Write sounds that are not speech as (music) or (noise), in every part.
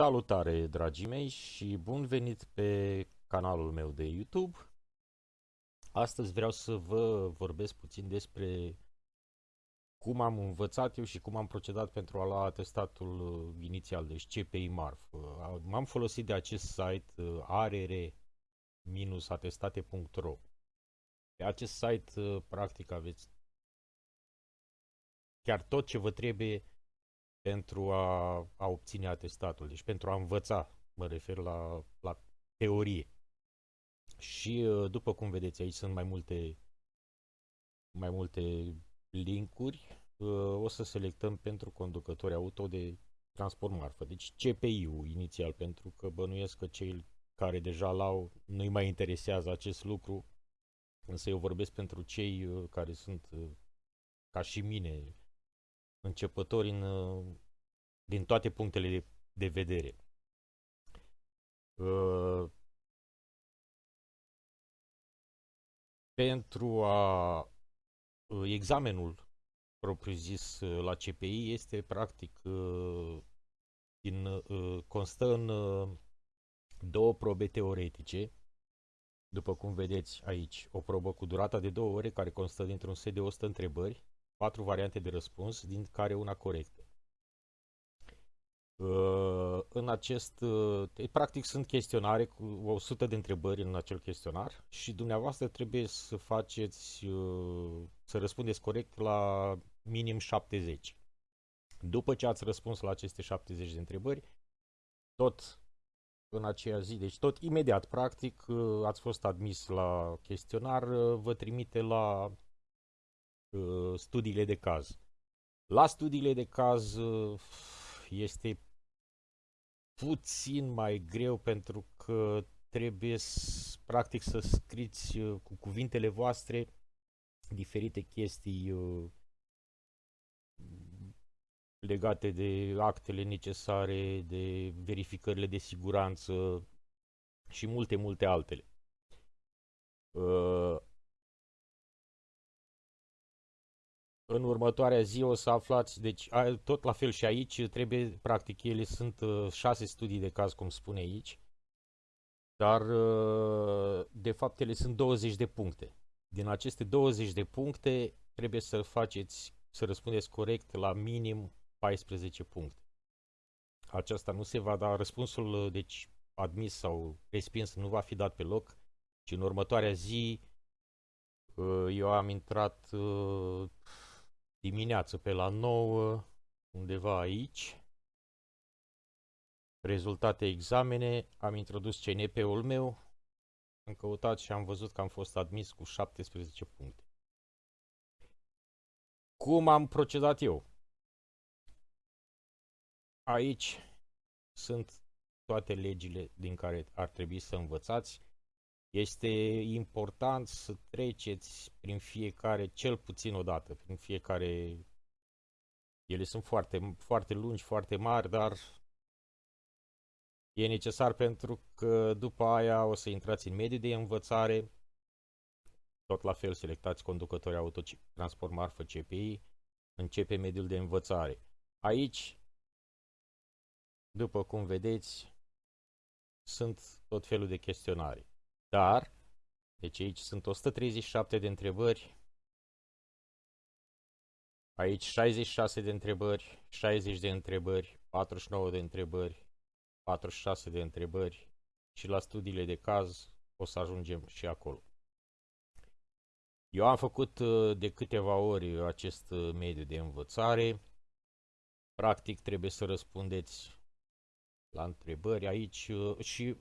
Salutare, dragii mei, și bun venit pe canalul meu de YouTube. Astăzi vreau să vă vorbesc puțin despre cum am învățat eu și cum am procedat pentru a lua atestatul uh, inițial, deci CPI MARF. Uh, m-am folosit de acest site uh, arr-atestate.ro. Pe acest site, practic, aveți chiar tot ce vă trebuie pentru a, a obține atestatul, deci pentru a învăța, mă refer la, la teorie. Și uh, după cum vedeți aici sunt mai multe mai multe linkuri. Uh, o să selectăm pentru conducători auto de transport marfă. Deci CPI-ul inițial, pentru că bănuiesc că cei care deja l-au nu-i mai interesează acest lucru, însă eu vorbesc pentru cei uh, care sunt ca și mine începători în, din toate punctele de, de vedere. Uh, pentru a uh, examenul propriu-zis uh, la CPI este practic uh, din, uh, constă în uh, două probe teoretice după cum vedeți aici, o probă cu durata de două ore care constă dintr-un set de 100 întrebări patru variante de răspuns, din care una corectă. Uh, în acest, uh, practic sunt chestionare cu 100 de întrebări în acel chestionar și dumneavoastră trebuie să faceți, uh, să răspundeți corect la minim 70. După ce ați răspuns la aceste 70 de întrebări, tot în aceea zi, deci tot imediat, practic, ați fost admis la chestionar, vă trimite la Uh, studiile de caz. La studiile de caz uh, este puțin mai greu pentru că trebuie practic să scriți uh, cu cuvintele voastre diferite chestii legate de actele necesare, de verificările de siguranță și multe, multe altele. În următoarea zi o să aflați, deci tot la fel și aici, trebuie, practic, ele sunt uh, șase studii de caz, cum spune aici, dar uh, de fapt ele sunt 20 de puncte. Din aceste 20 de puncte trebuie să faceți, să răspundeți corect la minim 14 puncte. Aceasta nu se va da, răspunsul, uh, deci admis sau respins nu va fi dat pe loc, ci în următoarea zi eu am intrat dimineață pe la 9, undeva aici. Rezultate examene, am introdus CNP-ul meu, am căutat și am văzut că am fost admis cu 17 puncte. Cum am procedat eu? Aici sunt toate legile din care ar trebui să învățați este important să treceți prin fiecare, cel puțin o dată, prin fiecare... Ele sunt foarte, foarte lungi, foarte mari, dar e necesar pentru că după aia o să intrați în mediul de învățare, tot la fel selectați conducători auto, transport marfă CPI, începe mediul de învățare. Aici, după cum vedeți, sunt tot felul de chestionare. Dar, deci aici sunt 137 de întrebări, aici 66 de întrebări, 60 de întrebări, 49 de întrebări, 46 de întrebări și la studiile de caz o să ajungem și acolo. Eu am făcut uh, de câteva ori acest uh, mediu de învățare. Practic trebuie să răspundeți la întrebări aici uh, și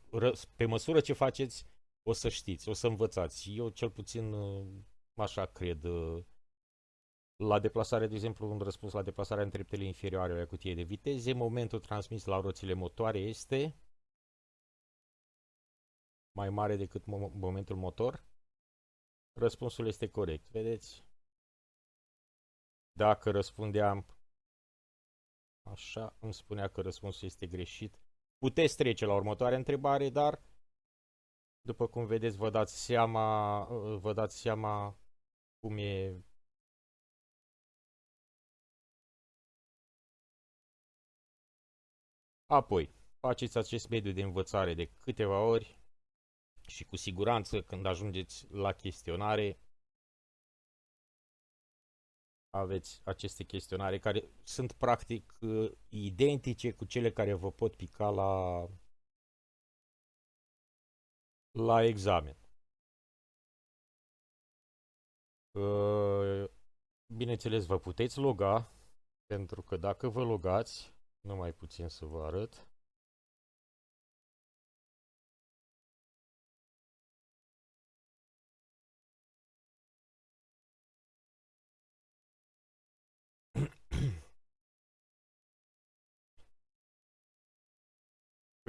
pe măsură ce faceți o să știți, o să învățați. Eu cel puțin uh, așa cred. Uh, la deplasare, de exemplu, un răspuns la deplasarea în treptele inferioare ale cutiei de viteze, momentul transmis la roțile motoare este mai mare decât momentul motor? Răspunsul este corect, vedeți? Dacă răspundeam așa, îmi spunea că răspunsul este greșit. Puteți trece la următoarea întrebare, dar după cum vedeți, vă dați seama, vă dați seama cum e Apoi, faceți acest mediu de învățare de câteva ori și cu siguranță când ajungeți la chestionare aveți aceste chestionare care sunt practic uh, identice cu cele care vă pot pica la la examen. Uh, bineînțeles, vă puteți loga, pentru că dacă vă logați, numai puțin să vă arăt,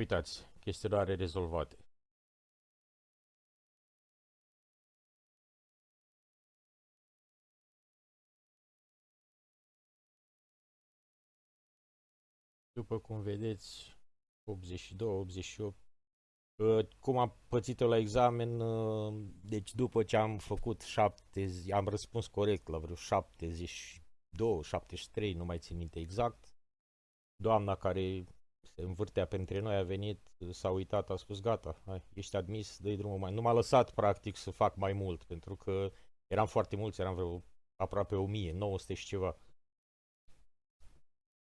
Uitați, chestionare rezolvate. După cum vedeți, 82, 88. Uh, cum am pățit-o la examen, uh, deci după ce am făcut 70, am răspuns corect la vreo 72, 73, nu mai țin minte exact. Doamna care se învârtea pentru noi, a venit, s-a uitat, a spus gata, hai, ești admis, dă drumul mai. Nu m-a lăsat practic să fac mai mult, pentru că eram foarte mulți, eram vreo aproape 1000, 900 și ceva.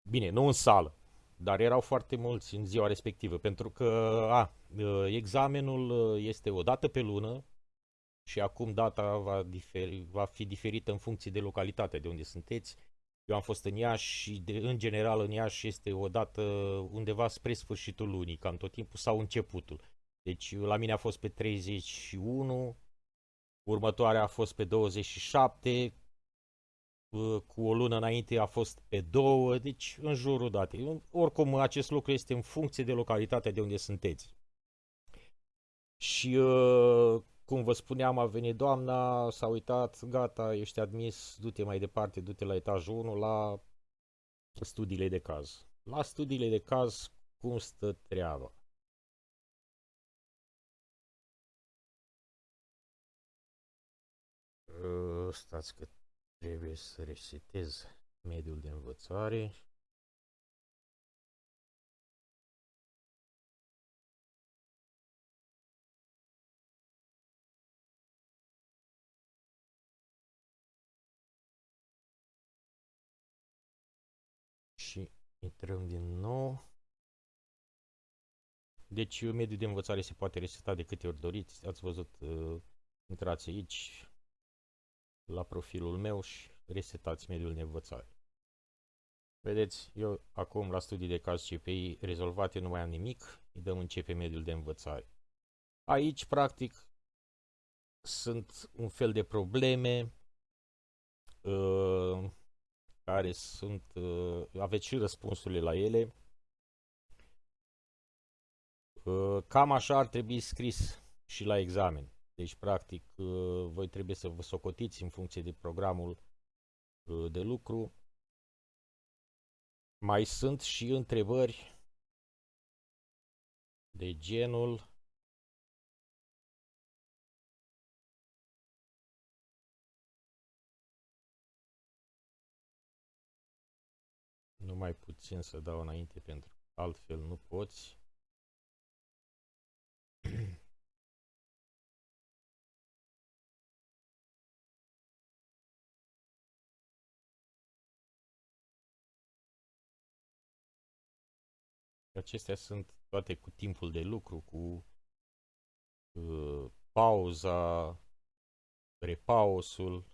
Bine, nu în sală, dar erau foarte mulți în ziua respectivă, pentru că a, examenul este o dată pe lună și acum data va, diferi, va fi diferită în funcție de localitate de unde sunteți. Eu am fost în Iași și de, în general în Iași este o dată undeva spre sfârșitul lunii, cam tot timpul sau începutul. Deci la mine a fost pe 31, următoarea a fost pe 27, cu o lună înainte a fost pe două, deci în jurul datei. Oricum, acest lucru este în funcție de localitatea de unde sunteți. Și, uh, cum vă spuneam, a venit doamna, s-a uitat, gata, ești admis, du-te mai departe, du-te la etajul 1, la studiile de caz. La studiile de caz, cum stă treaba? Uh, stați că Trebuie să resetez mediul de învățare. Și intrăm din nou. Deci mediul de învățare se poate reseta de câte ori doriți. Ați văzut, uh, intrați aici, la profilul meu și resetați mediul de învățare. Vedeți, eu acum la studii de caz CPI rezolvate nu mai am nimic, îi dăm începe mediul de învățare. Aici, practic, sunt un fel de probleme uh, care sunt, uh, aveți și răspunsurile la ele. Uh, cam așa ar trebui scris și la examen. Deci, practic, uh, voi trebuie să vă socotiți în funcție de programul uh, de lucru. Mai sunt și întrebări de genul numai puțin să dau înainte pentru altfel nu poți. (clears throat) Acestea sunt toate cu timpul de lucru, cu uh, pauza, repausul.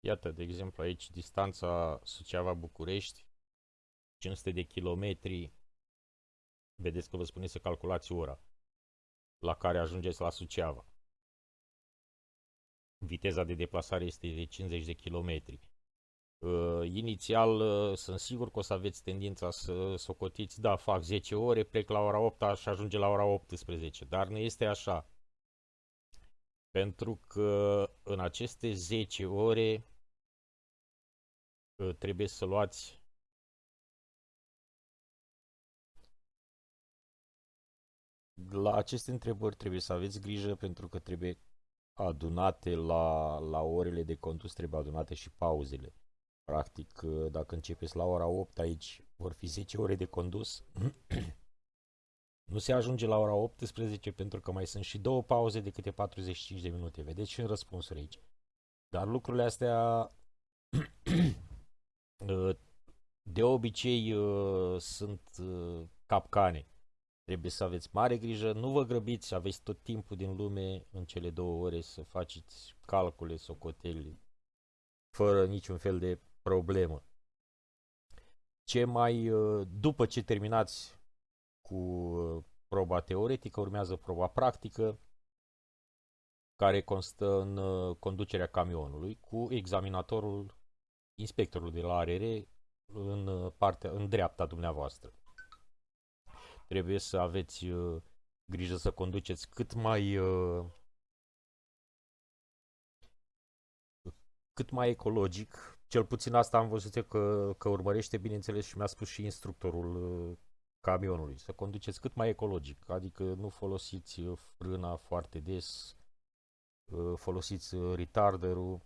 Iată, de exemplu, aici distanța Suceava-București, 500 de kilometri Vedeți că vă spune să calculați ora la care ajungeți la Suceava. Viteza de deplasare este de 50 de km. Uh, inițial uh, sunt sigur că o să aveți tendința să socotiți, da, fac 10 ore, plec la ora 8 și ajunge la ora 18, dar nu este așa. Pentru că în aceste 10 ore uh, trebuie să luați la aceste întrebări trebuie să aveți grijă pentru că trebuie adunate la, la orele de condus, trebuie adunate și pauzele. Practic, dacă începeți la ora 8 aici, vor fi 10 ore de condus. (clears throat) nu se ajunge la ora 18 pentru că mai sunt și două pauze de câte 45 de minute. Vedeți și în răspunsuri aici. Dar lucrurile astea (clears throat) de obicei sunt capcane. Trebuie să aveți mare grijă, nu vă grăbiți, aveți tot timpul din lume în cele două ore să faceți calcule, socoteli, fără niciun fel de problemă. Ce mai, uh, după ce terminați cu uh, proba teoretică, urmează proba practică, care constă în uh, conducerea camionului cu examinatorul, inspectorul de la ARR în, partea, în dreapta dumneavoastră. Trebuie să aveți uh, grijă să conduceți cât mai uh, cât mai ecologic. Cel puțin asta am văzut că, că urmărește, bineînțeles, și mi-a spus și instructorul uh, camionului. Să conduceți cât mai ecologic, adică nu folosiți uh, frâna foarte des, uh, folosiți uh, retarderul.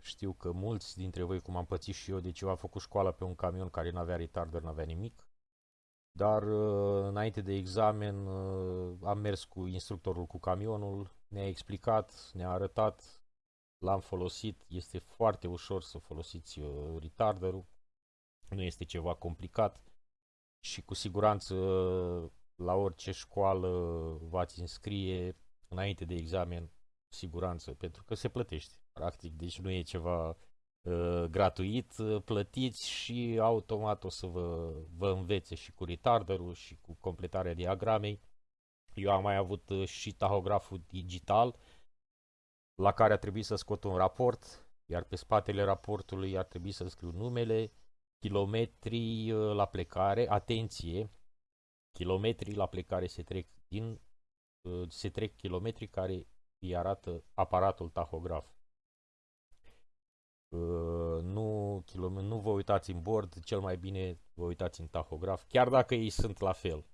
Știu că mulți dintre voi, cum am pățit și eu, deci eu am făcut școala pe un camion care nu avea retarder, nu avea nimic. Dar uh, înainte de examen uh, am mers cu instructorul cu camionul, ne-a explicat, ne-a arătat, l-am folosit, este foarte ușor să folosiți uh, retarderul, nu este ceva complicat și cu siguranță la orice școală v-ați înscrie înainte de examen, siguranță, pentru că se plătește, practic, deci nu e ceva Uh, gratuit, uh, plătiți și automat o să vă, vă învețe și cu retarderul și cu completarea diagramei. Eu am mai avut uh, și tahograful digital la care a trebuit să scot un raport, iar pe spatele raportului ar trebui să scriu numele, kilometrii la plecare, atenție, kilometrii la plecare se trec din se trec kilometri care îi arată aparatul tahograf. Uh, nu, kilom- nu vă uitați în bord, cel mai bine vă uitați în tahograf, chiar dacă ei sunt la fel.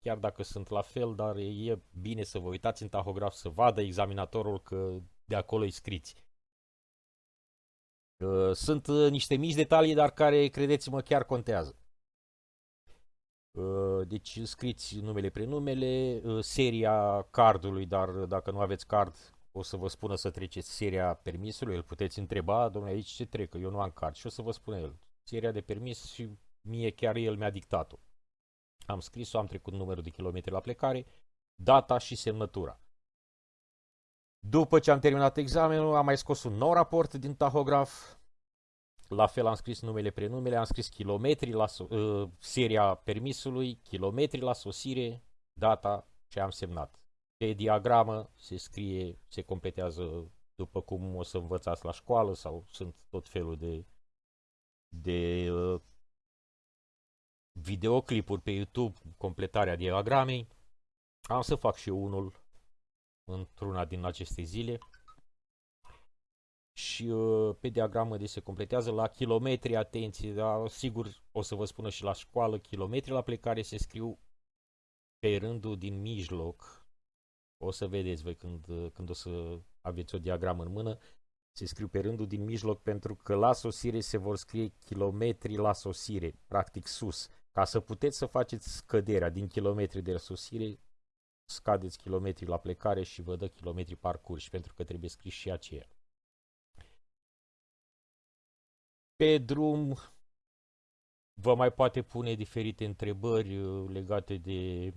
Chiar dacă sunt la fel, dar e bine să vă uitați în tahograf, să vadă examinatorul că de acolo îi scriți. Uh, sunt uh, niște mici detalii, dar care, credeți-mă, chiar contează. Deci scriți numele prenumele, seria cardului, dar dacă nu aveți card, o să vă spună să treceți seria permisului, îl puteți întreba, domnule, aici ce trec, eu nu am card și o să vă spună el seria de permis și mie chiar el mi-a dictat-o. Am scris-o, am trecut numărul de kilometri la plecare, data și semnătura. După ce am terminat examenul, am mai scos un nou raport din tahograf, la fel am scris numele, prenumele, am scris kilometri la so- uh, seria permisului, kilometri la sosire, data și am semnat. Pe diagramă se scrie, se completează după cum o să învățați la școală sau sunt tot felul de, de uh, videoclipuri pe YouTube, completarea diagramei. Am să fac și eu unul într-una din aceste zile. Și uh, pe diagramă de se completează la kilometri, atenție, dar sigur o să vă spună și la școală, kilometri la plecare se scriu pe rândul din mijloc, o să vedeți voi când, când o să aveți o diagramă în mână, se scriu pe rândul din mijloc pentru că la sosire se vor scrie kilometri la sosire, practic sus. Ca să puteți să faceți scăderea din kilometri de sosire, scadeți kilometri la plecare și vă dă kilometri parcurși, pentru că trebuie scris și aceea. Pe drum vă mai poate pune diferite întrebări uh, legate de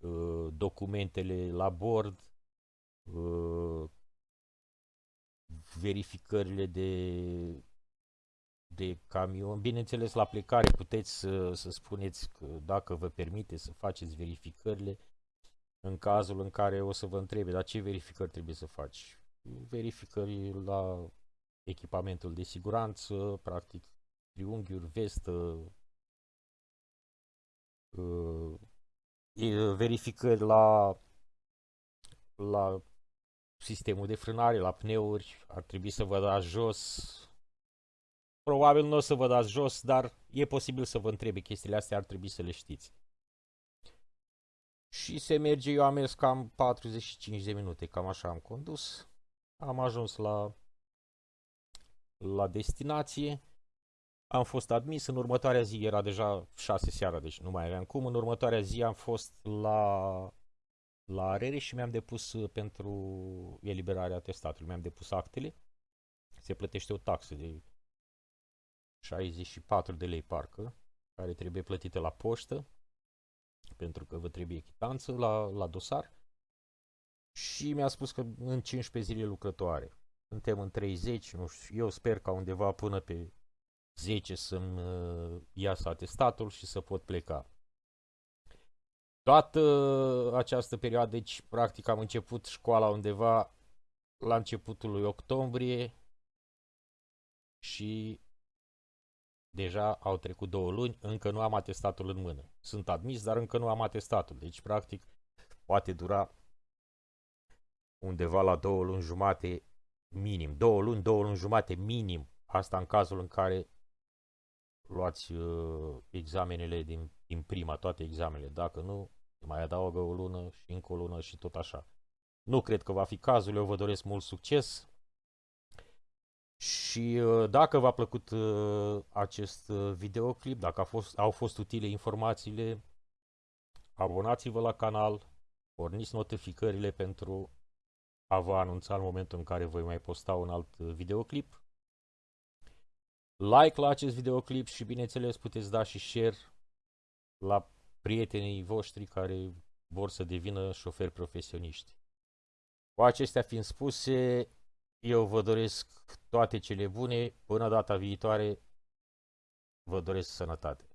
Uh, documentele la bord, uh, verificările de, de camion. Bineînțeles, la plecare puteți să, să spuneți că dacă vă permite să faceți verificările în cazul în care o să vă întrebe, dar ce verificări trebuie să faci? Verificări la echipamentul de siguranță, practic triunghiuri, vestă, uh, verificări la, la sistemul de frânare, la pneuri, ar trebui să vă dați jos. Probabil nu o să vă dați jos, dar e posibil să vă întrebe chestiile astea, ar trebui să le știți. Și se merge, eu am mers cam 45 de minute, cam așa am condus. Am ajuns la, la destinație. Am fost admis, în următoarea zi era deja 6 seara, deci nu mai aveam cum. În următoarea zi am fost la, la arere și mi-am depus uh, pentru eliberarea testatului. Mi-am depus actele. Se plătește o taxă de 64 de lei parcă, care trebuie plătită la poștă, pentru că vă trebuie chitanță la, la dosar. Și mi-a spus că în 15 zile lucrătoare. Suntem în 30, nu știu, eu sper ca undeva până pe 10 să-mi uh, iasă atestatul și să pot pleca. Toată această perioadă, deci practic am început școala undeva la începutul lui octombrie și deja au trecut două luni, încă nu am atestatul în mână. Sunt admis, dar încă nu am atestatul. Deci, practic, poate dura undeva la două luni jumate minim. Două luni, două luni jumate minim. Asta în cazul în care luați uh, examenele din, din prima, toate examenele. Dacă nu, mai adaugă o lună și încă o lună și tot așa. Nu cred că va fi cazul, eu vă doresc mult succes. Și uh, dacă v-a plăcut uh, acest uh, videoclip, dacă a fost, au fost utile informațiile, abonați-vă la canal, porniți notificările pentru a vă anunța în momentul în care voi mai posta un alt videoclip. Like la acest videoclip și bineînțeles puteți da și share la prietenii voștri care vor să devină șoferi profesioniști. Cu acestea fiind spuse, eu vă doresc toate cele bune. Până data viitoare, vă doresc sănătate.